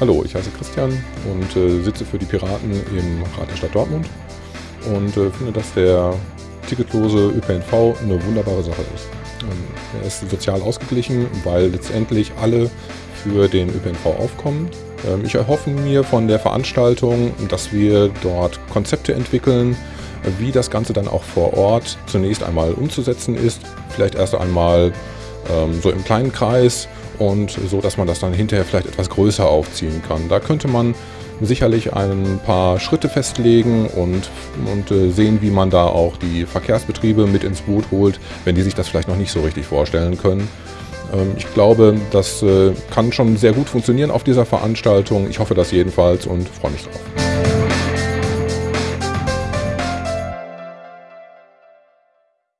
Hallo, ich heiße Christian und äh, sitze für die Piraten im Rat der Stadt Dortmund und äh, finde, dass der ticketlose ÖPNV eine wunderbare Sache ist. Ähm, er ist sozial ausgeglichen, weil letztendlich alle für den ÖPNV aufkommen. Ähm, ich erhoffe mir von der Veranstaltung, dass wir dort Konzepte entwickeln, wie das Ganze dann auch vor Ort zunächst einmal umzusetzen ist. Vielleicht erst einmal ähm, so im kleinen Kreis und so, dass man das dann hinterher vielleicht etwas größer aufziehen kann. Da könnte man sicherlich ein paar Schritte festlegen und, und äh, sehen, wie man da auch die Verkehrsbetriebe mit ins Boot holt, wenn die sich das vielleicht noch nicht so richtig vorstellen können. Ähm, ich glaube, das äh, kann schon sehr gut funktionieren auf dieser Veranstaltung. Ich hoffe das jedenfalls und freue mich drauf.